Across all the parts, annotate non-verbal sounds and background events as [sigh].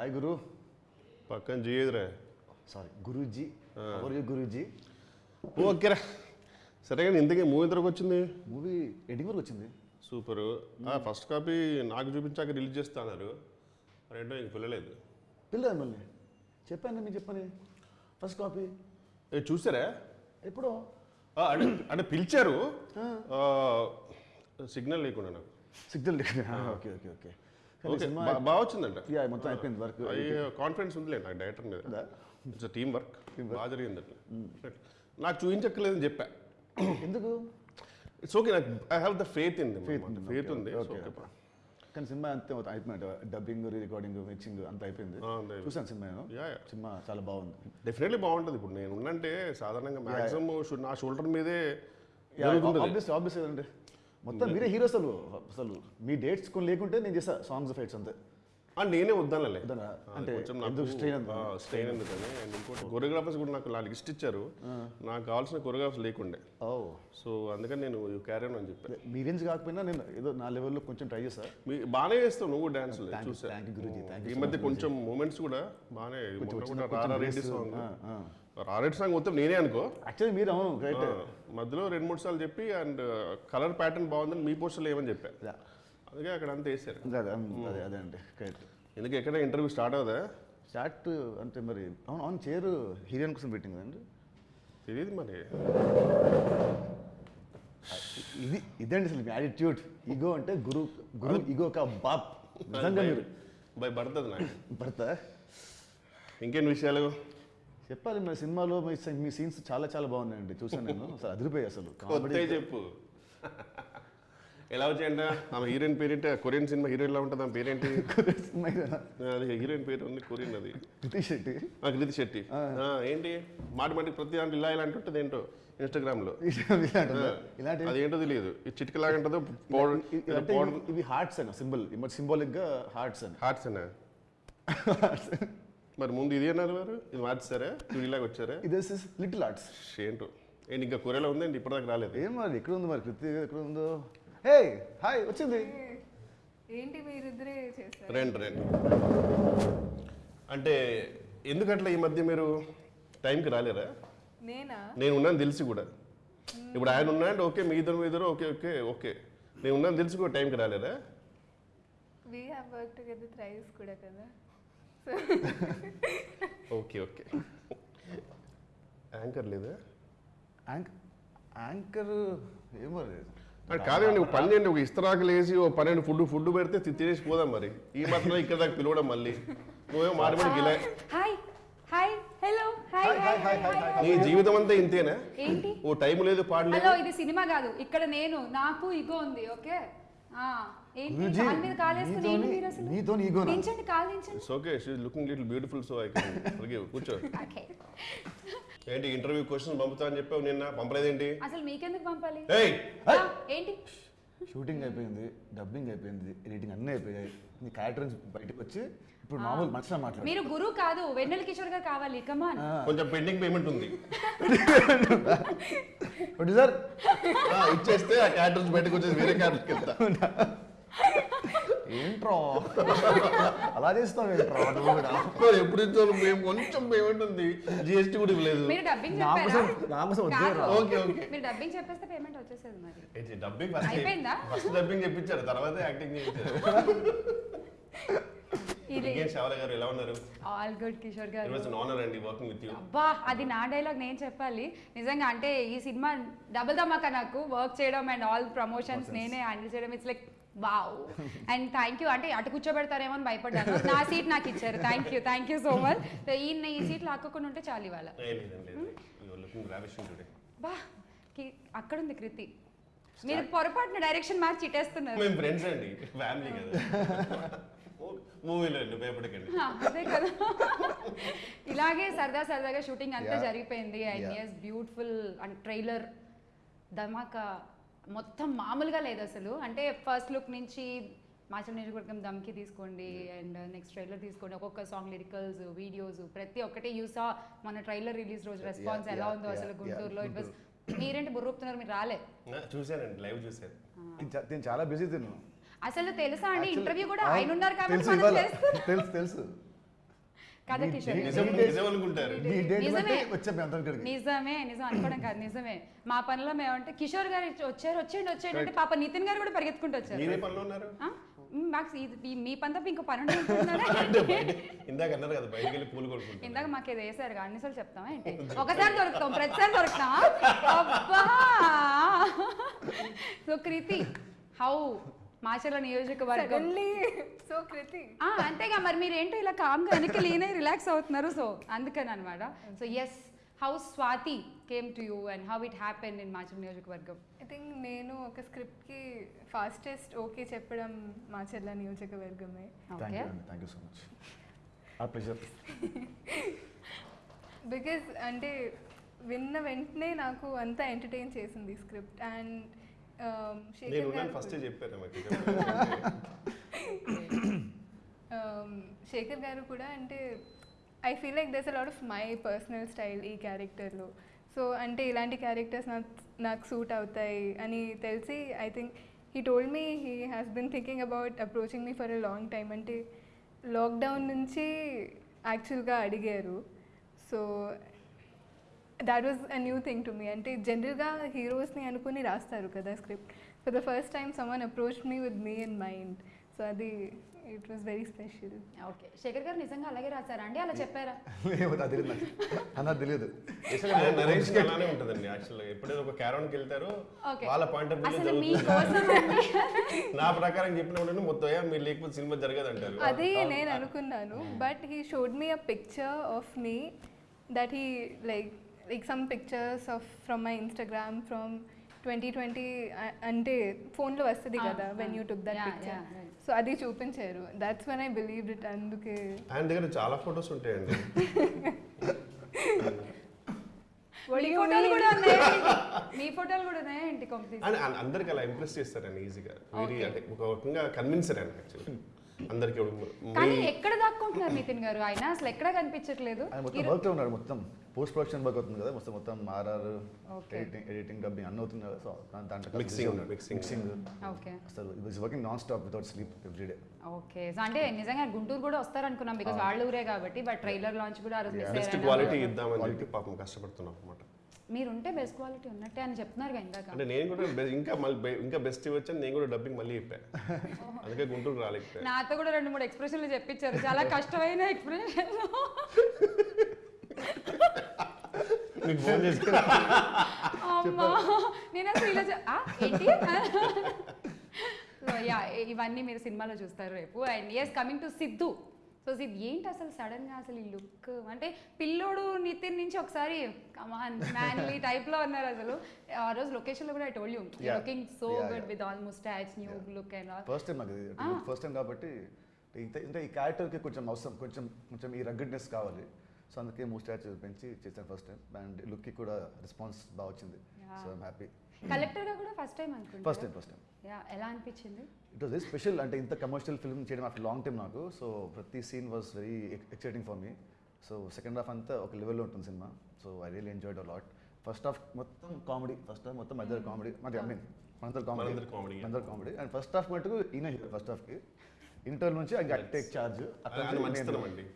Hi గురు పక్కన చేయదురా sorry Guruji. ఎవరు గురూజీ? ఓకేరా సరే కానీ ఇంతకీ మూవీ ఎంతకు వచ్చింది? మూవీ ఎడిటింగ్ వరకు వచ్చింది. సూపర్. ఫస్ట్ కాపీ నాకు చూపించాక రిలీజ్ చేస్తున్నారు రెండో ఇంక పిల్లలేదు. పిల్లలు మళ్ళీ. చెప్పాను మీకు చెప్పని. First copy. ఏ చూసారా? ఎప్పుడో. అంటే అంటే పిలిచారు. సిగ్నల్ లేకుండా నాకు. Signal okay okay okay okay. బాగా వచ్చిందంట. యా, మొత్తం అయిపోయింది వర్క్. కాన్ఫిడెన్స్ ఉందిలే నాకు డైరెక్టర్ మీద. ఇట్స్ టీమ్ వర్క్ బాగా జరిగింది అట్లా. నాకు చూపించక్కర్లేదని చెప్పా. ఎందుకు? ఇట్స్ ఓకే నాకు I have the faith in faith okay, ఉంది. కానీ సినిమా అంతే అయిపోయింది డబ్బింగ్ రికార్డింగ్ మిక్సింగ్ అంతా అయిపోయింది. చూసాను సినిమా. సినిమా చాలా బాగుంది. డెఫినెట్లీ బాగుంటుంది. ఇప్పుడు నేను ఉన్నంటే సాధారణంగా మాక్సిమం నా షోల్డర్ మీదే ఆబ్వియస్ ఆబ్వియస్ అంటే మొత్తం మీరే హీరో అసలు అసలు మీ డేట్స్ కొన్ని లేకుంటే నేను చేస్తా సాంగ్స్ ఫైట్స్ అంతే. నేనే వద్దానులే. వద్దనా? అంటే? స్ట్రెయిన్ ఎందుకని? అండ్ ఇంకోటి కొరియోగ్రాఫర్స్ కూడా నాకు నా లిస్ట్ ఇచ్చారు. నాకు కావాల్సిన కొరియోగ్రాఫర్స్ లేకుండే. ఓ. సో అందుకని నేను క్యారీ అని చెప్పాను మీ రేంజ్ కాకపోయినా నేను ఏదో నా లెవెల్లో కొంచెం ట్రై చేస్తా. మీ బాగానే చేస్తావు నువ్వు డాన్స్ ఈ మధ్య కొంచెం మూమెంట్స్ కూడా బాగానే సాంగ్ రారెడ్డి సాంగ్ మొత్తం నేనే అనుకో. యాక్చువల్లీ మీరు అవును మధ్యలో రెండు మూడు సార్లు చెప్పి అండ్ కలర్ ప్యాటర్న్ బాగుందని మీ పోస్టర్లో ఏమని చెప్పాను అందుకే అక్కడ అంతా వేసారు అదే అదే అదే అండి కరెక్ట్. ఎందుకు ఎక్కడ ఇంటర్వ్యూ స్టార్ట్ అవుదా స్టార్ట్ అంటే మరి అవును అవును చైర్ హీరోయిన్ కోసం పెట్టింది కదండి. తెలియదు మరి. ఇది ఇదండి అసలు మీ యాటిట్యూడ్ ఈగో అంటే గురు గురు ఈగో కా బాప్. నిజంగా మీరు. బై పడుతుంది నాకు. భర్త ఇంకేం విషయాలు? చెప్పాలి మరి సినిమాలో మీ సీన్స్ చాలా చాలా బాగున్నాయండి. చూసాను నేను. [laughs] అసలు అదిరిపోయాయి అసలు. చెప్పు. [laughs] ఎలా వచ్చాయంట? ఆమె హీరోయిన్ పేరేంటి? కొరియన్ సినిమా హీరోయిన్ ఎలా ఉంటుంది? ఆమె పేరేంటి? [laughs] అది హీరోయిన్ పేరు ఉంది కొరియన్ అది. కృతి శెట్టి. కృతి శెట్టి. ఏంటి? మాటి మాటికి ప్రతి దాంట్లో ఇలా ఇలా అంటుంటుంది ఏంటో? ఇన్స్టాగ్రామ్లో ఇలాంటి ఇలాంటి అదేంటో తెలియదు. ఈ చిటికలాగా ఉంటుందో ఇవి- హార్ట్స్ అని సింబల్ సింబాలిక్గా హార్ట్స్ అని హార్ట్స్ అన్నా. మరి ముందు ఇది అన్నారు వారు? ఇది మార్చారా ఇలాగ వచ్చారా? ఇది లిటిల్ ఆర్ట్స్. ఏంటో. ఏంటి ఇంకా కొరియలో ఉందండి? ఇప్పటిదాకా రాలేదు. ఏం మరి? ఎక్కడ ఉంది మరి? కృతి ఎక్కడ ఉందో? హే హాయ్ వచ్చింది. ఏంటి మీరిద్దరే చేశారు? రండి రండి. అంటే ఎందుకట్లా ఈ మధ్య మీరు టైంకి రాలేరా? నేనా? నేను ఉన్నాను తెలిసి కూడా. ఇప్పుడు ఆయన ఉన్నాడు ఓకే మీ ఇద్దరు మీ ఇద్దరు ఓకే ఓకే ఓకే. నేను ఉన్నాను తెలిసి కూడా టైంకి రాలేరా? We have work together thrice కూడా కదా. [laughs] Okay okay. యాంకర్ లేదా? యాంక్ యాంకర్ ఏమో మరి? కాదండి ఒక పని చేయండి ఒక ఇస్తరాకులు వేసి ఓ పన్నెండు ఫుడ్ ఫుడ్ పెడితే తి- తినేసి పోదాం మరి. ఈ మాత్రం ఇక్కడ దాకా పిలవడం మళ్ళీ. నువ్వేమో మాటి మాటి గిలా hi hi hello hi hi hi. నీ జీవితం అంతా ఇంతేనా? ఏంటి? ఓ టైం లేదు పాడలేదు. హలో ఇది సినిమా కాదు. ఇక్కడ నేను నాకు ఇగో ఉంది ఓకే? ఆ ఏంటి? గురూజీ, కాలు మీద కాలేసుకుని ఏంటి నీతోని- మీరు అసలు? నీతోని ఈగోనా? దించండి కాలు దించండి it's okay she looking little beautiful so I can forgive కూర్చో. ఓకే ఏంటి ఇంటర్వ్యూ క్వశ్చన్ పంపుతా అని చెప్పావు నిన్న? పంపలేదేంటి? అసలు మీకెందుకు పంపాలి? ఏయ్! ఏంటి? షూటింగ్ అయిపోయింది డబ్బింగ్ అయిపోయింది ఎడిటింగ్ అన్నీ అయిపోయాయి. నీ క్యారెక్టర్ నుంచి బయటకు వచ్చి ఇప్పుడు మామూలు మనుషులు మాట్లాడు మీరు గురువు కాదు వెన్నెల కిషోర్ గారు కావాలి. కమాన్ కొంచెం పెండింగ్ పేమెంట్ ఉంది. [laughs] ప్రొడ్యూసర్ ఆ, ఇచ్చేస్తే ఆ క్యారెక్టర్స్ బయటకు వచ్చేసి వేరే క్యారెక్టర్కి వెళ్తా. ఏంట్రో? అలా చేస్తాం ఏంట్రో? నువ్వు కూడా. మరి ఎప్పుడు ఇచ్చారు మేము కొంచెం పేమెంట్ ఉంది జిఎస్టీ కూడా ఇవ్వలేదు. మీరు డబ్బింగ్. Okay, okay. మీరు డబ్బింగ్ చెప్పేస్తే పేమెంట్ వచ్చేసేది మరి. ఏంటి డబ్బింగ్ ఫస్ట్ అయిపోయిందా? ఫస్ట్ డబ్బింగ్ చెప్పించారు తర్వాత యాక్టింగ్ చేయించారు. [laughs] ఎలా ఉన్నారు? All good Kishore it garu was an honour అండి వర్కింగ్ విత్ యూ అబ్బా అది నా డైలాగ్ నేను చెప్పాలి. నిజంగా అంటే ఈ సినిమా డబుల్ ధమాకా నాకు. వర్క్ చేయడం అండ్ ఆల్ ప్రమోషన్స్ నేనే హ్యాండిల్ చేయడం. It's like wow and thank you అంటే అటు కూర్చోబెడతారేమో అని భయపడ్డాను. నా సీట్ నాకు ఇచ్చారు. Thank you thank you so much ఈ ఈ సీట్ లాక్కోకుండా ఉంటే చాలు ఇవాళ. టుడే బా అక్కడ ఉంది కృతి. మీరు పొరపాటున డైరెక్షన్ మార్చి ఇటేస్తున్నారు. మేము ఫ్రెండ్స్ అండి ఫ్యామిలీ కదా. [laughs] [laughs] మూవీలో భయపడకండి అదే కదా. ఇలాగే సరదా సరదాగా షూటింగ్ అంతా జరిగిపోయింది. And Yeah. Yes beautiful and trailer Dhamaka మొత్తం మామూలుగా లేదు అసలు. అంటే ఫస్ట్ లుక్ నుంచి మాచం నియోజకవర్గం దమ్కి తీసుకోండి అండ్ నెక్స్ట్ ట్రైలర్ తీసుకోండి. ఒక్కొక్క సాంగ్ లిరికల్స్ వీడియోస్ ప్రతి ఒక్కటి యూసా మన ట్రైలర్ రిలీజ్ రోజు రెస్పాన్స్ ఎలా ఉందో అసలు గుంటూరులో. ఇట్ వాస్ మీరేంటి బుర్రూపుతున్నారు మీరు రాలే. చూశానండి లైవ్ చూశాను. నేను చాలా బిజీ తిను అసలు తెలుసా అండి? ఇంటర్వ్యూ కూడా ఆయన ఉన్నారు కాబట్టి తెలుసు మనం. తెలుసు. కదా కిషోర్? నిజమే. నిజం అనుకోవడం కాదు నిజమే. మా పనిలో మేమంటే కిషోర్ గారు వచ్చారు వచ్చేయండి వచ్చేయండి అంటే పాప నితిన్ గారు కూడా పరిగెత్తుకుంటూ వచ్చారు. మీరే పనిలో ఉన్నారు? ఆ? మ్, మాకు ఇది- మీ పని తప్ప ఇంకో పని ఇందాక అన్నారు కదా బయటికి వెళ్ళి పూలు కొడుకుంటారు ఇందాక మాకు ఇది వేసారు అన్నిసార్లు చెప్తామా ఏంటి? ఒకసారి దొరుకుతాం ప్రతిసారి దొరుకుతామా? అబ్బా! So Kriti how? మాచర్ల నియోజకవర్గం. సో కృతి ఆ, అంతేగా మరి మీరు ఏంటో ఇలా కామ్గా వెనక్కి లీనే రిలాక్స్ అవుతున్నారు. సో అందుకని అనమాట so yes how Swathi came to you and how it happen in Macherla నియోజకవర్గం? ఐ థింక్ నేను ఒక స్క్రిప్ట్కి ఫాస్టెస్ట్ ఓకే చెప్పడం మా చెల్ల నియోజకవర్గమే thank okay you so much because అంటే విన్న వెంటనే నాకు అంతా ఎంటర్టైన్ చేసింది స్క్రిప్ట్ అండ్ నేను ఉన్నాను ఫస్ట్ చెప్పాను నాకు శేఖర్ గారు కూడా అంటే I feel like this a lot of my personal style ఈ క్యారెక్టర్లో సో అంటే ఇలాంటి క్యారెక్టర్స్ నాకు నాకు సూట్ అవుతాయి అని తెలిసి I think he told me he has been thinking about approaching me for a long time అంటే లాక్డౌన్ నుంచి యాక్చువల్గా అడిగారు. So that was a new thing to me అంటే జనరల్గా హీరోస్ని అనుకుని రాస్తారు కదా script for the first time someone approach me with me in mind so అది it was very special okay Shekhar garu నిజంగా అలాగే రాశారా అండి? అలా చెప్పారా? నాకు తెలియదు నాకు. అన్నది తెలియదు నరేషన్ అలానే ఉంటుందండి యాక్చువల్గా ఎప్పుడైతే ఒక క్యారౌన్కి వెళ్తారో Okay. వాళ్ళ పాయింట్ ఆఫ్ వ్యూ నా ప్రకారం చెప్పినప్పుడు మొత్తం "ఏ, మీరు లేకపోతే సినిమా జరగదు అంటారు అది నేను అనుకున్నాను. But he showed me a picture of me that he like like some pictures of from my Instagram from twenty twenty అంటే ఫోన్లో వస్తుంది కదా when. You took that picture. So అది చూపించారు that's one I believe it అందుకే ఆయన దగ్గర చాలా ఫొటోస్ ఉంటాయండి [laughs] మీ ఫోటోలు? కూడా అందరికి అలా ఇంప్రెస్ చేస్తారండి ఈజీగా. అంటే ఒక రకంగా కన్విన్సర్ అండి యాక్చువల్లీ [laughs] అందరికి కానీ ఎక్కడ దాక్కుంటున్నారు నితిన్ గారు? ఆయన అసలు ఎక్కడ కనిపించట్లేదు? ఆయన మొత్తం ఈరో- వర్క్లో ఉన్నాడు మొత్తం. పోస్ట్ ప్రొడక్షన్ వర్క్ అవుతుంది కదా మొత్తం మొత్తం ఆర్ఆర్. ఎడిటింగ్ ఎడిటింగ్ డబ్బింగ్ అన్నీ అవుతుంది కదా. సో దాంట్లో. మిక్సింగ్ ఓకే అసలు it working non stop without sleep every day okay so అంటే నిజంగా గుంటూరు కూడా వస్తారు అనుకున్నాం బికాస్ వాళ్ళ ఊరే కాబట్టి బట్ ట్రైలర్ లాంచ్ కూడా ఆ రోజు క్వాలిటీ ఇద్దామని పాపం కష్టపడుతున్నాం అనమాట మీరు ఉంటే బెస్ట్ క్వాలిటీ ఉన్నట్టే అని చెప్తున్నారు కదా ఇందాక. అంటే నేను కూడా బె- ఇంకా మళ్ళీ బె- ఇంకా బెస్ట్ ఇవ్వచ్చు నేను కూడా డబ్బింగ్ మళ్ళీ చెప్పాను అందుకే గుంటూరు రాలేకపోయా. నాతో కూడా రెండు మూడు ఎక్స్ప్రెషన్లు చెప్పించారు చాలా కష్టమైన ఎక్స్ప్రెషన్ మీకు ఫోన్ చేసి అమ్మా. నేను అసలు ఇలా చె- ఆ, ఏంటి? సో యా ఇవన్నీ మీరు సినిమాలో చూస్తారు రేపు. And yes coming to Siddhu so Siddhu ఏంటి అసలు సడన్గా అసలు ఈ లుక్ అంటే పిల్లోడు నితిన్ నుంచి ఒకసారి కమాన్ మ్యాన్లీ టైప్లో ఉన్నారు అసలు ఆ రోజు లొకేషన్లో కూడా I told you. Looking so good. With almost statue new look and all first time నాకు. ఫస్ట్ టైం కాబట్టి ఇంత ఈ క్యారెక్టర్కి కొంచెం అవసరం కొంచెం కొంచెం ఈ రగ్గడ్నెస్ కావాలి సో అందుకే మూస్టాచ్ పెంచి చేశాను ఫస్ట్ టైం అండ్ లుక్కి కూడా రెస్పాన్స్ బాగా వచ్చింది. సో ఐమ్ హ్యాపీ కలెక్టర్గా కూడా ఫస్ట్ టైం అనుకుంటా. First time first time yeah ఎలా అనిపించింది? ఇట్ వాస్ వెరీ స్పెషల్ అంటే ఇంత కమర్షియల్ ఫిల్మ్ చేయడం ఆఫ్టర్ లాంగ్ టైం నాకు. సో ప్రతి scene was very exciting for me so second half అంతా ఒక లెవెల్లో ఉంటుంది cinema so I real enjoyed a lot first half మొత్తం కామెడీ ఫస్ట్ హాఫ్ మొత్తం మధ్య కామెడీ మాది ఐ మీన్ మనందరు కామెడీ మనందరి కామెడీ అండ్ ఫస్ట్ హాఫ్ మటుకు ఈయన హీరో ఫస్ట్ హాఫ్కి ఇంటర్ నుంచి ఐ టేక్ మంచితనం అండి.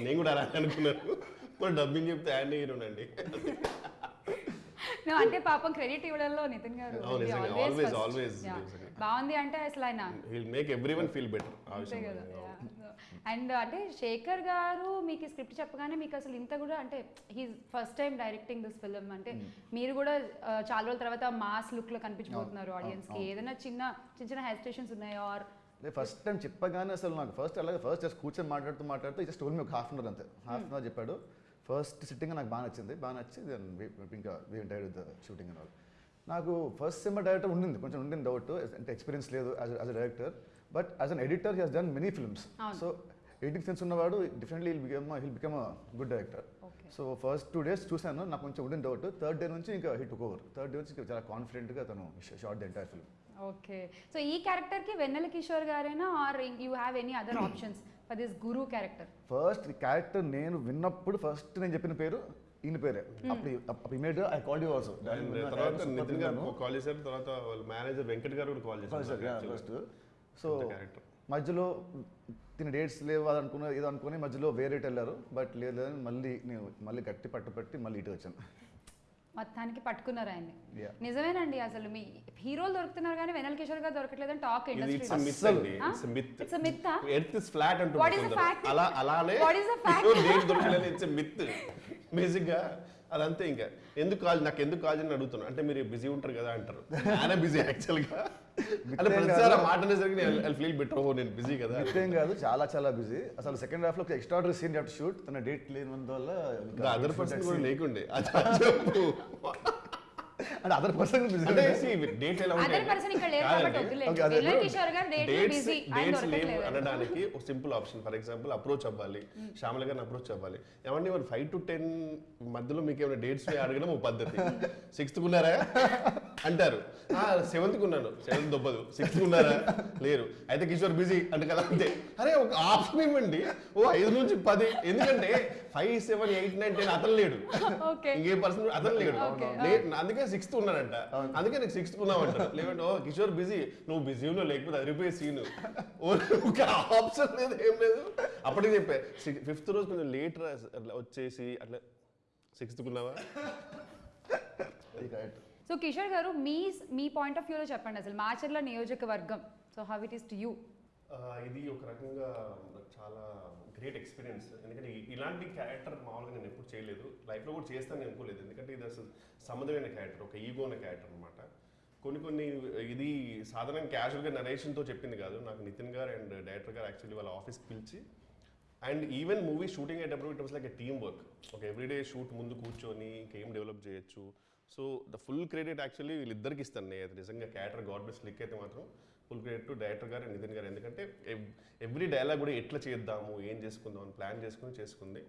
నేను కూడా అలా అనుకున్నాను. డబ్బింగ్ చెప్తే ఆయన హీరోనండి [laughs] అంటే పాపం క్రెడిట్ ఇవ్వడంలో నితిన్ గారు always, Yeah. నిజంగా. బాగుంది అంటే అసలు ఆయన will make every one feel better and అంటే శేఖర్ గారు మీకు స్క్రిప్ట్ చెప్పగానే మీకు అసలు ఇంత కూడా అంటే he first time directing this film అంటే మీరు కూడా చాలా రోజుల తర్వాత మాస్ లుక్లో కనిపించబోతున్నారు ఆడియన్స్కి. ఏదైనా చిన్న చిన్న చిన్న హెసిటేషన్స్ ఉన్నాయా? ఆర్ ఫస్ట్ టైం చెప్పగానే అసలు నాకు ఫస్ట్ అలాగే ఫస్ట్ జస్ట్ కూర్చొని మాట్లాడుతూ మాట్లాడుతూ జస్ట్ ఓన్లీ ఒక హాఫ్ అన్ అవర్ అంతే. హాఫ్ అన్ అవర్ చెప్పాడు. ఫస్ట్ సిట్టింగ్ నాకు బాగా నచ్చింది. బాగా నచ్చి we- ఇంకా we entered with shooting and all నాకు ఫస్ట్ సినిమా డైరెక్టర్ ఉండింది. కొంచెం ఉండింది డౌట్ అంటే ఎక్స్పీరియన్స్ లేదు as a director but as an editor he has done many films. So editing sense ఉన్నవాడు definitely he'll become he'll become a good director so first two days చూశాను నాకు కొంచెం ఉండింది డౌట్ థర్డ్ డే నుంచి ఇంకా hit over third day నుంచి ఇంకా చాలా కాన్ఫిడెంట్గా తను shot the entire film okay so ఈ క్యారెక్టర్కి వెన్నెల కిషోర్ గారేనా? Are you have any other options for this Guru character first ఈ క్యారెక్టర్ నేను విన్నప్పుడు ఫస్ట్ నేను చెప్పిన పేరు ఈయన పేరే. అప్పుడు అప్పుడు immediate I call you also తర్వాత నితిన్ గారు కాల్ చేశారు తర్వాత వాళ్ళ మేనేజర్ వెంకట్ గారు కూడా కాల్ చేశారు. First so. మధ్యలో తిన డేట్స్ లేవు అది అనుకున్న ఏదో అనుకుని మధ్యలో వేరే వెళ్ళారు. బట్ లేదు లేదని మళ్ళీ నేను మళ్ళీ గట్టి పట్టుపట్టి మళ్ళీ ఇటు వచ్చాను. మొత్తానికి పట్టుకున్నారు ఆయన్ని. నిజమేనండి అసలు మీ హీరోలు దొరుకుతున్నారు కానీ వెనల్ కిషోర్ గారు దొరకట్లేదని టాక్ ఇది ఇండస్ట్రీ? అలా అలానే దొరకలేదు ఇట్స్ మిత్ బేసిక్గా అదంతే ఇంకా. ఎందుకు కాల్ నాకు ఎందుకు కాల్ అని అడుగుతున్నా. అంటే మీరు బిజీ ఉంటారు కదా అంటారు. ఆయన బిజీ యాక్చువల్గా. అంటే ప్రతిసారి. మాట అనేసరికి ఐ ఫీల్ బెటర్ ఓ నేను బిజీ కదా. ఏం కాదు చాలా చాలా బిజీ. అసలు సెకండ్ హాఫ్లో ఎక్స్ట్రా సీన్ టు షూట్ తన డేట్ లేనందువల్ల అదర్ పర్సన్ కూడా లేకుండే. అది చెప్పు. అంటే అదర్ పర్సన్ బిజీ అంటే డేట్ ఎలా ఉంటాయి డేట్స్ డేట్స్ లేవు అనడానికి ఒక simple option for example approach అవ్వాలి. శ్యామల గారిని అప్రోచ్ అవ్వాలి. ఏమండి మరి ఫైవ్ టు టెన్ మధ్యలో మీకు ఏమైనా డేట్స్ అడగడం ఒక పద్ధతి. సిక్స్త్ ఉన్నారా? అంటారు. సెవెంత్ ఉన్నాను. సెవెంత్ దొబ్బదు. సిక్స్త్ ఉన్నారా? లేరు. అయితే కిషోర్ బిజీ అంటే కదా అంతే. అరే ఒక ఆప్షన్ ఇవ్వండి ఓ ఐదు నుంచి పది. ఎందుకంటే five seven eight nine ten అతను లేడు. [laughs] ఓకే ఇంకే పర్సన్ అతను లేడు. అందుకే సిక్స్త్ ఉన్నాడంట. అందుకే నీకు సిక్స్త్ ఉన్నావంట. లేదంటే ఓ కిషోర్ బిజీ. నువ్వు బిజీలో లేకపోతే అదిరిపోయే సీన్. ఒక [laughs] ఆప్షన్ లేదు ఏం లేదు. అప్పటికి చెప్పే ఫిఫ్త్ రోజు కొంచెం లేట్ వచ్చేసి అట్లా సిక్స్త్ ఉన్నావా సో కిషోర్ గారు మీ మీ పాయింట్ ఆఫ్ వ్యూలో చెప్పండి అసలు మాచర్ల నియోజకవర్గం. So how it is to you ఇది ఒక రకంగా చాలా గ్రేట్ ఎక్స్పీరియన్స్. ఎందుకంటే ఇలాంటి క్యారెక్టర్ మామూలుగా నేను ఎప్పుడు చేయలేదు. లైఫ్లో కూడా చేస్తాను అనుకోలేదు. ఎందుకంటే ఇది అసలు సంబంధమైన క్యారెక్టర్ ఒక ఈగో అనే క్యారెక్టర్ అనమాట కొన్ని కొన్ని ఇది సాధారణ క్యాజువల్గా నరేషన్తో చెప్పింది కాదు. నాకు నితిన్ గారు అండ్ డైరెక్టర్ గారు యాక్చువల్లీ వాళ్ళ ఆఫీస్కి పిలిచి అండ్ ఈవెన్ మూవీ షూటింగ్ అయ్యేటప్పుడు it was like a team work. ఒక ఎవ్రీడే షూట్ ముందు కూర్చొని ఇంకేం డెవలప్ చేయొచ్చు. So the full credit actually వీళ్ళిద్దరికి ఇస్తాను నేను. నిజంగా క్యారెక్టర్ గాడ్ బెస్ట్ లిక్ అయితే మాత్రం ఫుల్ క్రెడిట్ టు డైరెక్టర్ గారు నితిన్ గారు. ఎందుకంటే ఎవ్రీ డైలాగ్ కూడా ఎట్లా చేద్దాము ఏం చేసుకుందాం అని ప్లాన్ చేసుకుని చేసుకుంది.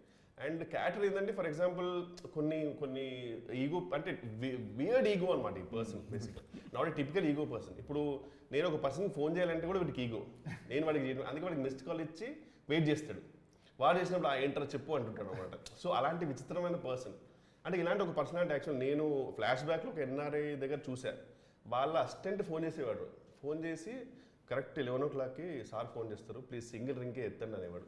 అండ్ క్యారెక్టర్ ఏంటంటే ఫర్ ఎగ్జాంపుల్ కొన్ని కొన్ని ఈగో అంటే వియర్డ్ ఈగో అనమాట ఈ పర్సన్ బేసిక్గా not a typical ego person. ఇప్పుడు నేను ఒక పర్సన్ ఫోన్ చేయాలంటే కూడా వీడికి ఈగో. నేను వాడికి చేయను. అందుకే వాడికి మిస్డ్ కాల్ ఇచ్చి వెయిట్ చేస్తాడు. వాడు చేసినప్పుడు ఆ ఏంటర్ చెప్పు అంటుంటాడు అనమాట సో అలాంటి విచిత్రమైన పర్సన్. అంటే ఇలాంటి ఒక పర్సనాలిటీ యాక్చువల్ నేను ఫ్లాష్ బ్యాక్లో ఒక ఎన్ఆర్ఐ దగ్గర చూశాను వాళ్ళ అసిస్టెంట్ ఫోన్ చేసేవాడు. ఫోన్ చేసి కరెక్ట్ లెవెన్ ఓ క్లాక్కి సార్ ఫోన్ చేస్తారు. ప్లీజ్ సింగిల్ రింగే ఎత్తండి అనేవాడు.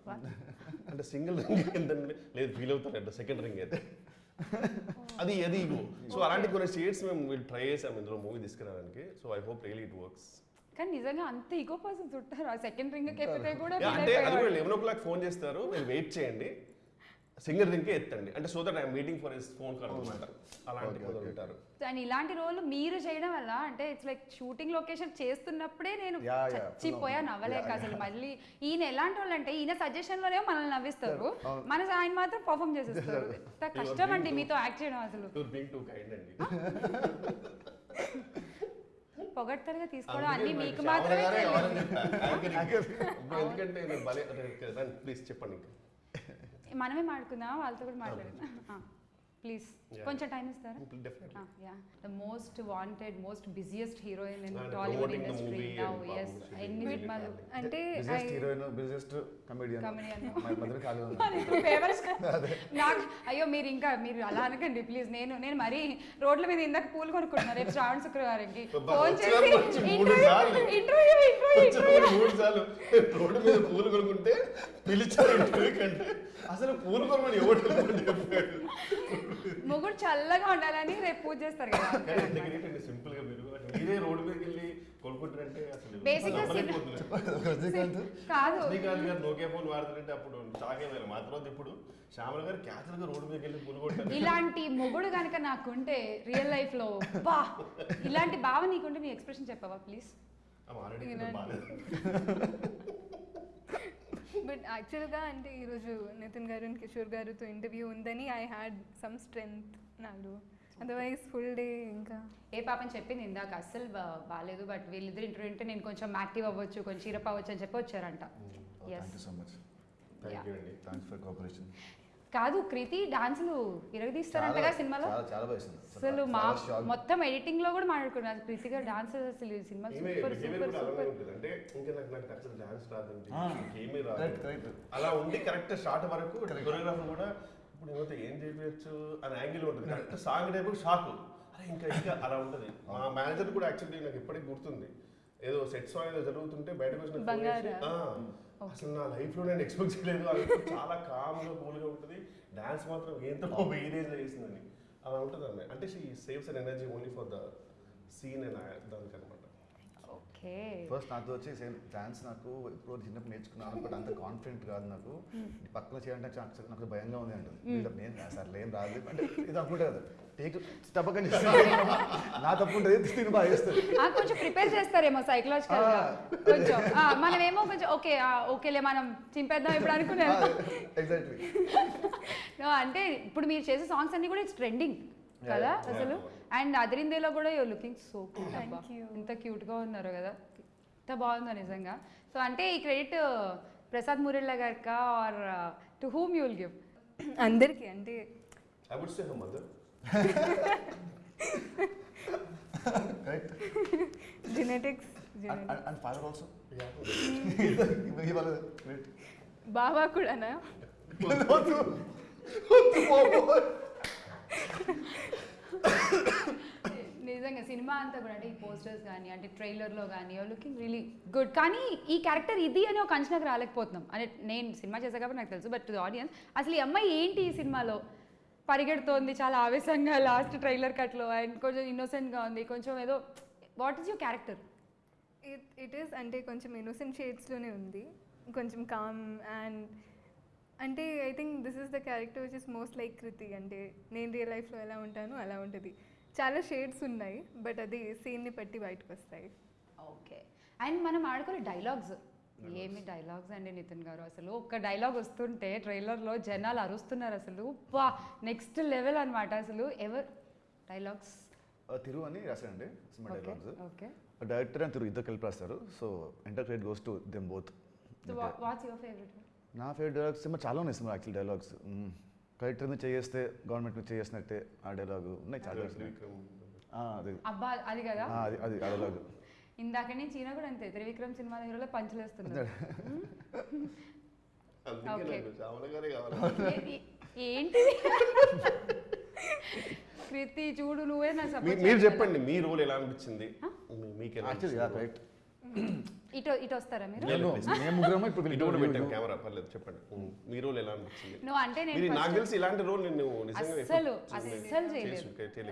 అంటే సింగిల్ రింగ్ ఎంతండి లేదు ఫీల్ అవుతారంట సెకండ్ రింగ్ అయితే. అది అది ఇగో. సో అలాంటి కొన్ని షేడ్స్ మేము వీళ్ళు ట్రై చేసాం ఇందులో మూవీ తీసుకురావడానికి. So I hope really it works. కానీ నిజంగా అంత ఈగో పర్సన్స్ ఉంటారు. ఆ సెకండ్ రింగ్ కూడా అంటే అది కూడా. లెవెన్ ఓ క్లాక్ ఫోన్ చేస్తారు. మీరు వెయిట్ చేయండి. సింగర్ రింకే ఎత్తండి. అంటే so that I'm waiting for his phone call అనమాట. అలాంటి Okay, కొందరు okay. ఉంటారు. అండ్ ఇలాంటి రోల్ మీరు చేయడం వల్ల అంటే ఇట్స్ లైక్ షూటింగ్ లొకేషన్ చేస్తున్నప్పుడే నేను. చచ్చిపోయా నవ్వలేక అసలు మళ్ళీ ఈయన ఎలాంటి వాళ్ళు అంటే ఈయన సజెషన్లోనే మనల్ని నవ్విస్తారు. [laughs] మన ఆయన మాత్రం పర్ఫామ్ చేసేస్తారు. [laughs] ఎంత కష్టం అండి మీతో యాక్ట్ చేయడం అసలు. యూర్ బీయింగ్ టూ కైండ్ అండి. [laughs] పొగడ్తలుగా తీసుకోవడం అన్ని మీకు మాత్రమే ఎందుకంటే ప్లీజ్ చెప్పండి ఇంకా. మనమే మాట్లాడుకుందాం వాళ్ళతో కూడా మాట్లాడుకుందాం ప్లీజ్. [laughs] కొంచెం టైం ఇస్తారా? Yeah the most wanted most busiest heroine in Tollywood industry now as ఎన్ని సినిమాలు అంటే busiest I- heroine busiest comedian నాకు అయ్యో మీరు ఇంకా మీరు అలా అనకండి ప్లీజ్ నేను నేను మరీ రోడ్ల మీద ఇందాక పూలు కొనుక్కుంటున్నా రేపు శ్రావణ శుక్రవారంకి. [laughs] ఫోన్ చేసి ఇంటర్వ్యూ. ఇంటర్వ్యూ ఇంటర్వ్యూ [laughs] రోడ్డు మీద పూలు కొనుక్కుంటే పిలిచారు ఇంటర్వ్యూ కంటే అసలు పూలు ఎవరు మొగుడు చల్లగా ఉండాలని రేపు పూజ చేస్తారు కదా. సింపుల్గా మీరు మీరే రోడ్డు మీదకి వెళ్ళి కొనుక్కుంటారంటే అసలు కాదు. గారు ఫోన్ వాడుతుంటే అప్పుడు చాకేదారు మా తర్వాత ఇప్పుడు శ్యామల గారు క్యాచువల్గా రోడ్డు మీదకి వెళ్ళి పూలు కొట్టారు ఇలాంటి మొగుడు కనుక నాకుంటే రియల్ లైఫ్లో బా ఇలాంటి భావ నీకుంటే నీ ఎక్స్ప్రెషన్ చెప్పవా ప్లీజ్? ఆల్రెడీ [laughs] బట్ యాక్చువల్గా అంటే ఈరోజు నితిన్ గారు అండ్ కిషోర్ గారితో ఇంటర్వ్యూ ఉందని ఐ హ్యాడ్ సమ్ స్ట్రెంగ్త్ నాలో అదర్వైజ్ ఫుల్ డే ఇంకా ఏ పాపని చెప్పింది ఇందాక అస్సలు బాగాలేదు బట్ వీళ్ళిద్దరు ఇంటర్వ్యూ ఉంటే నేను కొంచెం యాక్టివ్ అవ్వచ్చు కొంచెం చీరప్ అవ్వచ్చు అని చెప్పి వచ్చారంట. Thank yes you so much thank you అండి థ్యాంక్స్ ఫర్ కోఆపరేషన్ కాదు కృతి డాన్సులు ఇరగదీస్తారంటగా సినిమాలో. అసలు మా. మొత్తం ఎడిటింగ్లో కూడా మాట్లాడుకున్నారు. కృతి గారు డాన్స్ అసలు ఈ సినిమా సూపర్ సూపర్ సూపర్. అంటే ఇంకా నాకు నాకు అసలు డాన్స్ రాదండి. ఆ, ఏమీ రాదు. అలా ఉండి కరెక్ట్ స్టార్ట్ వరకు కొరియోగ్రాఫర్ కూడా ఇప్పుడు ఏమైతే ఏం చేయవచ్చు అని యాంగిల్ ఉంటుంది. కరెక్ట్ సాంగ్ టైపు షాక్ అరే ఇంకా ఇంకా అలా ఉంటుంది. మా మేనేజర్ కూడా యాక్చువల్లీ నాకు ఇప్పటికి గుర్తుంది. ఏదో సెట్ సాంగ్ ఏదో జరుగుతుంటే బయటకు వచ్చిన అసలు నా లైఫ్లో నేను ఎక్స్పెక్ట్ చేయలేదు. అది చాలా కామ్గా కూల్గా ఉంటుంది. డ్యాన్స్ మాత్రం ఏంతో [laughs] వేరేజ్ చేసిందని. అలా ఉంటుంది అన్నమాట అంటే she saves an energy only for the scene and దానికి అనమాట ఓకే. ఫస్ట్ నాతో వచ్చి డాన్స్ నాకు ఇప్పుడు చిన్నప్పుడు నేర్చుకున్నాను బట్ అంత కాన్ఫిడెంట్ కాదు నాకు. ఈ పక్కన చేయాలంటే నాకు నాకు భయంగా ఉంది అంటుంది. వీళ్ళకి నేను సార్ ఏం రాదు. అంటే ఇది అనుకుంటే కదా టేక్ నా తప్పు ఉంటుంది తిని బాగా చేస్తుంది ఆ, కొంచెం ప్రిపేర్ చేస్తారేమో సైకలాజికల్ కొంచెం. ఆ, మనమేమో కొంచెం ఓకే ఆ, ఓకేలే మనం చింపేద్దాం ఇప్పుడు అనుకున్నాం ఎగ్జాక్ట్లీ [laughs] అంటే ఇప్పుడు మీరు చేసే సాంగ్స్ అన్ని కూడా ఇట్స్ ట్రెండింగ్ కదా. అసలు? అండ్ అదిరిందేలో కూడా you're looking so cute Thank అబ్బా. ఇంత క్యూట్గా ఉన్నారు కదా. ఇంత బాగుందో నిజంగా. సో అంటే ఈ credit Prasad Murella గారికా or to whom you will give? అందరికీ అంటే I would say her mother right genetics and father also బావా కూడానా? [laughs] [laughs] నిజంగా సినిమా అంతా కూడా అంటే ఈ పోస్టర్స్ కానీ అంటే ట్రైలర్లో కానీ లుకింగ్ రియలీ గుడ్ కానీ ఈ క్యారెక్టర్ ఇది అని ఒక అంచనాకు రాలేకపోతున్నాం. అంటే నేను సినిమా చేసా కాబట్టి నాకు తెలుసు బట్ టు ఆడియన్స్ అసలు ఈ అమ్మాయి ఏంటి ఈ సినిమాలో? పరిగెడుతోంది చాలా ఆవేశంగా లాస్ట్ ట్రైలర్ కట్లో అండ్ కొంచెం ఇన్నోసెంట్గా ఉంది కొంచెం ఏదో what is your character it it is అంటే కొంచెం ఇన్నోసెంట్ షేడ్స్లోనే ఉంది కొంచెం కామ్ అండ్ అంటే I think this is the character which is most like Krithi అంటే నేను రియల్ లైఫ్లో ఎలా ఉంటాను అలా ఉంటుంది. చాలా షేడ్స్ ఉన్నాయి బట్ అది సీన్ని బట్టి బయటకు వస్తాయి ఓకే అండ్ మనం ఆడుకునే డైలాగ్స్ ఏమి డైలాగ్స్ అండి నితిన్ గారు? అసలు ఒక్క డైలాగ్ వస్తుంటే ట్రైలర్లో జనాలు అరుస్తున్నారు అసలు. వా నెక్స్ట్ లెవెల్ అన్నమాట అసలు. ఎవర్? డైలాగ్స్ తిరు అని రాశారండి cinema dialogues okay director and Thiru ఇద్దరు కలిపి రాస్తారు so entire credit goes to them both so what's your favourite నా ఫేవరెట్ డైలాగ్స్ సినిమా చాలా ఉన్నాయి సినిమా యాక్చువల్ డైలాగ్స్ కలెక్టర్ని చేస్తే గవర్నమెంట్ని చేసినట్టే ఆ డైలాగ్ ఉన్నాయి చాలా అది అబ్బా అది కదా? ఆ, అది అది డైలాగ్. ఇందాక నుంచి ఈయన కూడా అంతే త్రివిక్రమ్ సినిమా [laughs] కావాలి. ఏ- ఏ- ఏంటి? కృతి చూడు నువ్వే నా మీరు చెప్పండి మీ రోల్ ఎలా అనిపించింది? మీకు ఎలా యాక్చువల్లీ అనిపించింది? రైట్ ఇటు ఇటు వస్తారా మీరు? లేదు, మేము ముగ్గురము ఇప్పుడు ఇటు కూడా పెట్టాం వీళ్ళు కెమెరా పర్లేదు చెప్పండి. మీ రోల్ ఎలా అనిపించింది? నువ్వు అంటే నేను నాకు తెలిసి ఇలాంటి రోల్ నేను చూడలేదు. అస్సలు చేయలేదు.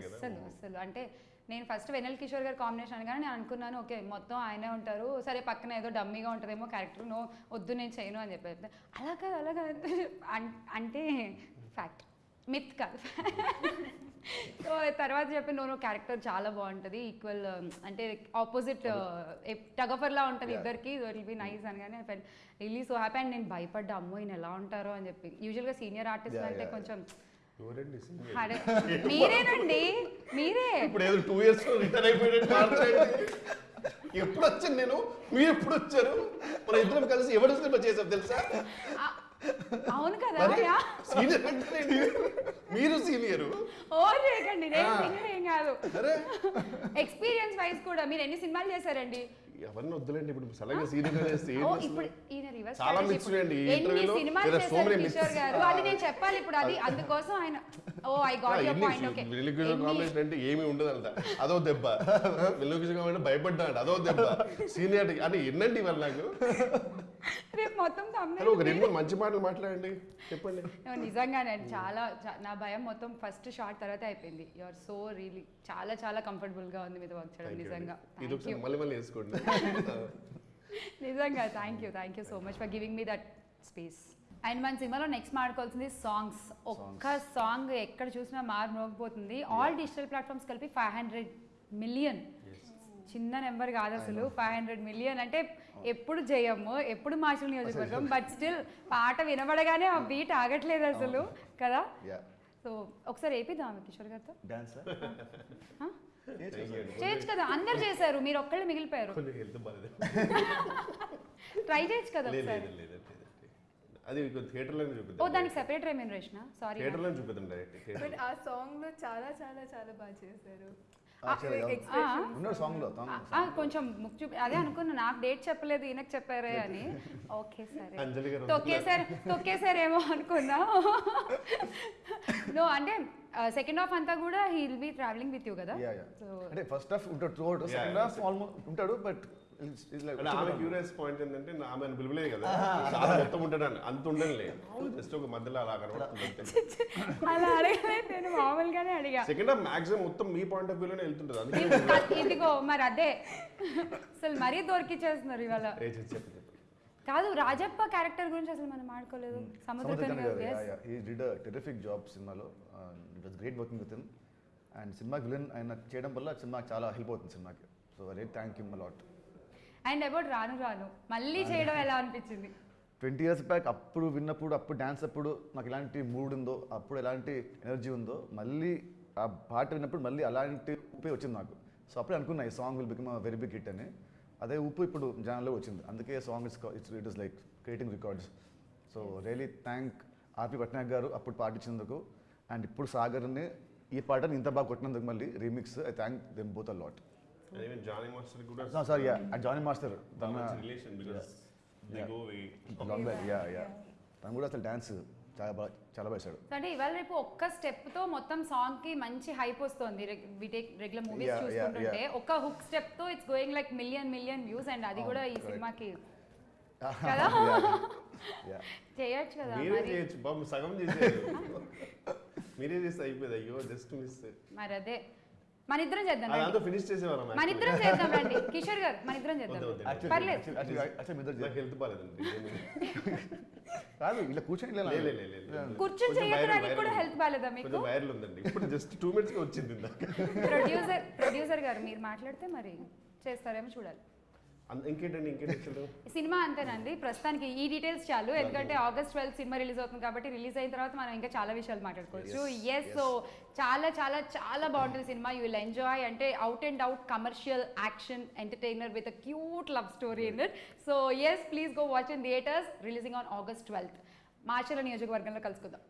అస్సలు అస్సలు. అంటే నేను ఫస్ట్ వెనల్ కిషోర్ గారి కాంబినేషన్ అనగానే నేను అనుకున్నాను ఓకే మొత్తం ఆయనే ఉంటారు. సరే పక్కన ఏదో డమ్మీగా ఉంటుందేమో క్యారెక్టర్ నో వద్దు నేను చేయను అని చెప్పి అలా కాదు అలా కాదు. అన్- అంటే ఫ్యాక్ట్ మిత్ కాదు. [laughs] సో తర్వాత చెప్పి నో క్యారెక్టర్ చాలా బాగుంటుంది. ఈక్వల్ అంటే ఆపోజిట్ టగఫర్లా ఉంటుంది. ఇద్దరికి. విల్ బి నైస్ అనగానే felt really so happy and నేను భయపడ్డా అమ్మో ఈయన ఎలా ఉంటారో అని చెప్పి. యూజువల్గా సీనియర్ ఆర్టిస్ట్ అంటే కొంచెం [laughs] మీరేనండి? మీరే? ఇప్పుడు ఏదో టూ ఇయర్స్ రిటర్న్ అయిపోయినట్టు. ఎప్పుడు వచ్చాను నేను? మీరు ఎప్పుడు వచ్చారు మన ఇద్దరం కలిసి ఎవరు సినిమా చేసాం తెలుసా? అవును కదా. సీనియర్ మీరు సీనియర్. చేయకండి నేను ఏం కాదు. ఎక్స్పీరియన్స్ వైజ్ కూడా మీరు ఎన్ని సినిమాలు చేశారండి? ఎవరిని వద్దులేండి ఇప్పుడు సడన్గా సీనియర్? ఇప్పుడు ఈయన రివర్స్ చాలా సినిమాలు చేశారు కిషోర్. గారు? అది నేను చెప్పాలి ఇప్పుడు అది అందుకోసం ఆయన. ఓ I got your point okay combination అంటే ఏమీ ఉండదంట. అదో దెబ్బ. కాంబినేషన్ అంట అదో దెబ్బ. సీనియర్ అంటే ఎన్నండి వాళ్ళు నాకు? రేపు మొత్తం హలో ఒక రెండు మంచి మాటలు మాట్లాడండి. చెప్పండి. నిజంగానే చాలా నా భయం మొత్తం ఫస్ట్ షార్ట్ తర్వాత అయిపోయింది. యు ఆర్ సో రియలీ చాలా చాలా కంఫర్టబుల్గా ఉంది మీతో వర్క్ చేయడం నిజంగా. ఇది ఒకసారి. మళ్ళీ మళ్ళీ వేసుకోండి. [laughs] నిజంగా thank you thank you so much for giving me that space and మన సినిమాలో నెక్స్ట్ మాట్లాడుకోవాల్సింది సాంగ్స్ ఒక్క సాంగ్ ఎక్కడ చూసినా మారు మోగిపోతుంది. ఆల్ డిజిటల్ ప్లాట్ఫామ్స్ కలిపి ఫైవ్ హండ్రెడ్ మిలియన్ చిన్న నెంబర్ కాదు అసలు. ఫైవ్ హండ్రెడ్ మిలియన్ అంటే ఎప్పుడు జయము ఎప్పుడు మార్చల్ నియోజకవర్గం బట్ స్టిల్ పాట వినబడగానే ఆ బీట్ ఆగట్లేదు అసలు కదా? యా సో ఒకసారి వేపిద్దాం కిషోర్ గారితో? చేయొచ్చు కదా అందరు చేశారు మీరు ఒక్కళ్ళు మిగిలిపోయారు. ట్రై [laughs] చేయొచ్చు కదా. అది థియేటర్లోనే ఓ చూపిద్దాం దానికి సెపరేట్ రెమ్యూనరేషన్ సారీ థియేటర్లోనే చూపిద్దాం డైరెక్ట్ బట్ ఆ సాంగ్లో చాలా చాలా చాలా బాగా చేశారు. కొంచెం ముక్కు చూపి అదే అనుకున్నా నాకు డేట్ చెప్పలేదు ఈయనకు చెప్పారే అని. ఓకే సరే. అంజలి గారు తొక్కేసారు తొక్కేసారేమో అనుకున్నా. నో అంటే సెకండ్ హాఫ్ అంతా కూడా he will be travelling with you కదా అంటే ఫస్ట్ హాఫ్ ఉంటాడు సెకండ్ yeah. హాఫ్ ఆల్మోస్ట్ ఉంటాడు బట్ ఆమె క్యూరియస్ పాయింట్ ఏంటంటే ఆమె పిలువలేదు కదా. చాలా మొత్తం ఉంటాడు అంత ఉండలే జస్ట్ ఒక మధ్యలో అలా కనబడుతుంది. అలా. అడగలేదు నేను మామూలుగానే అడిగా. సెకండ్ హాఫ్ మాక్సిమం మొత్తం మీ పాయింట్ ఆఫ్ వ్యూలోనే వెళ్తుంటుంది. ఇదిగో మరి అదే. అసలు మరీ దొరికిచ్చేస్తున్నారు ఇవాళ. కాదు రాజప్ప క్యారెక్టర్ గురించి అసలు మనం. హీ డిడ్ టెరిఫిక్ జాబ్ సినిమాలో it was great working with him and సినిమాకి విలన్ ఆయన చేయడం వల్ల సినిమాకి చాలా హెల్ప్ అవుతుంది సినిమాకి so very thank you lot and about రాను రాను. మళ్ళీ చేయడం ఎలా అనిపించింది? ట్వంటీ ఇయర్స్ బ్యాక్ అప్పుడు విన్నప్పుడు అప్పుడు డ్యాన్స్ అప్పుడు నాకు ఎలాంటి మూడ్ ఉందో అప్పుడు ఎలాంటి ఎనర్జీ ఉందో మళ్ళీ ఆ పాట విన్నప్పుడు మళ్ళీ అలాంటి ఊపే వచ్చింది నాకు. సో అప్పుడే అనుకున్నా ఈ song will become very big hit అని. అదే ఊపు ఇప్పుడు జనాల్లో వచ్చింది. అందుకే song it's it's it is like creating records so really thank RP Patnaik గారు అప్పుడు పాట ఇచ్చినందుకు. అండ్ ఇప్పుడు సాగర్ని ఈ పాటని ఇంత బాగా కొట్టినందుకు మళ్ళీ remix I thank them both a lot And even Johnny Master కూడా సారీ జానీ మాస్టర్ తన relation because they go way long back yeah yeah తను కూడా అసలు డ్యాన్స్ చాలా బాగా చాలా బాగా వేశాడు. అంటే ఇవాళ రేపు ఒక్క స్టెప్తో మొత్తం సాంగ్కి మంచి హైప్ వస్తుంది. రెగ్యులర్ మూవీస్ Yeah, yeah, చూసుకుంటుంటే ఒక్క hook స్టెప్తో it's going like million million views and అది కూడా ఈ. సినిమాకి. [laughs] కదా? చేయొచ్చు కదా మరి చేయొచ్చు. బాబు సగం చేసేది [laughs] మీరే చేస్తే అయిపోయింది. అయ్యో జస్ట్ మిస్ మరి అదే. మన ఇద్దరం చేద్దాం అదంతా. ఫినిష్ చేసేవారు మన ఇద్దరం చేద్దాం [laughs] రండి. కిషోర్ గారు మన ఇద్దరం చేద్దాం. పర్లేదు. హెల్త్ బాగాలేదండి కాదు ఇలా కూర్చొని చేయడానికి కూడా హెల్త్ బాగాలేదా మీకు? కొంచెం వైరల్ ఉందండి. ఇప్పుడు జస్ట్ టూ మినిట్స్ వచ్చింది [laughs] ప్రొడ్యూసర్ ప్రొడ్యూసర్ గారు మీరు మాట్లాడితే మరి చేస్తారేమో చూడాలి. ఇంకేంటండి ఇంకేంటి సినిమా అంతేనండి. ప్రస్తుతానికి ఈ డీటెయిల్స్ చాలు. ఎందుకంటే ఆగస్ట్ ట్వెల్త్ సినిమా రిలీజ్ అవుతుంది కాబట్టి రిలీజ్ అయిన తర్వాత మనం ఇంకా చాలా విషయాలు మాట్లాడుకోవచ్చు. ఎస్ సో చాలా చాలా చాలా బాగుంటుంది సినిమా. యూ విల్ ఎంజాయ్ అంటే out and out commercial action entertainer with a cute love story in it so yes please go watch in theatres releasing on August twelfth Macherla నియోజకవర్గంలో కలుసుకుందాం.